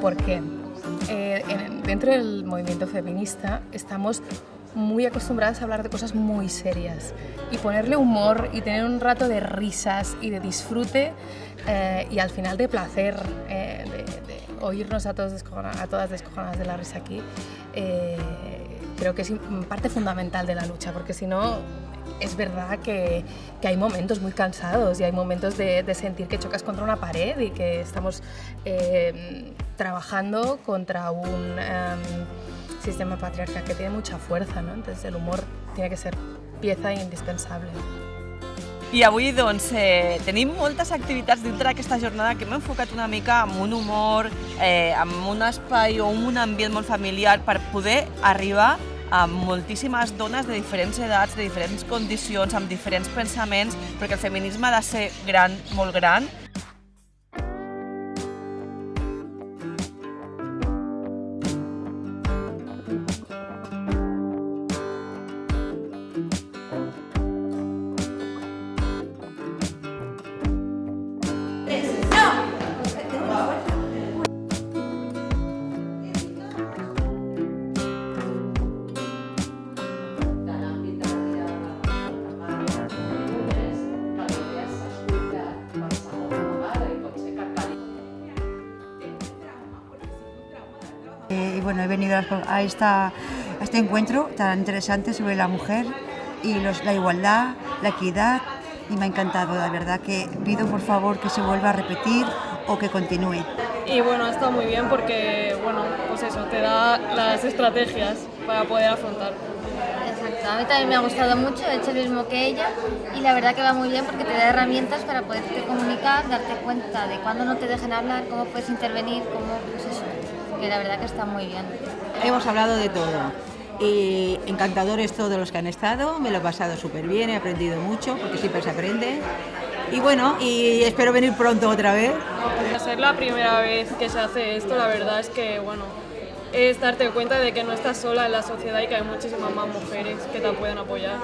porque eh, en- dentro del movimiento feminista estamos muy acostumbradas a hablar de cosas muy serias y ponerle humor y tener un rato de risas y de disfrute eh, y al final de placer, eh, de, de oírnos a, todos a todas descojonadas de la risa aquí, eh, creo que es parte fundamental de la lucha, porque si no es verdad que, que hay momentos muy cansados y hay momentos de, de sentir que chocas contra una pared y que estamos eh, trabajando contra un em, sistema patriarcal que tiene mucha fuerza, no? entonces el humor tiene que ser pieza indispensable. I avui doncs, eh, tenim moltes activitats dintre d'aquesta jornada que hem enfocat una mica amb un humor, eh, un espai o un ambient molt familiar per poder arribar a moltíssimes dones de diferents edats, de diferents condicions, amb diferents pensaments, perquè el feminisme ha de ser gran, molt gran, y bueno, he venido a, a esta, a este encuentro tan interesante sobre la mujer y los- la igualdad, la equidad y me ha encantado, la verdad que pido por favor que se vuelva a repetir o que continúe. Y bueno, ha estado muy bien porque, bueno, pues eso, te da las estrategias para poder afrontar. Exacto, a mí también me ha gustado mucho, he hecho lo mismo que ella y la verdad que va muy bien porque te da herramientas para poderte comunicar, darte cuenta de cuándo no te dejen hablar, cómo puedes intervenir, cómo, pues eso, que la verdad que está muy bien. Hemos hablado de todo. Y encantadores todos los que han estado, me lo he pasado súper bien, he aprendido mucho, porque siempre se aprende. Y bueno, y espero venir pronto otra vez. Al ser la primera vez que se hace esto, la verdad es que, bueno, es darte cuenta de que no estás sola en la sociedad y que hay muchísimas más mujeres que te pueden apoyar.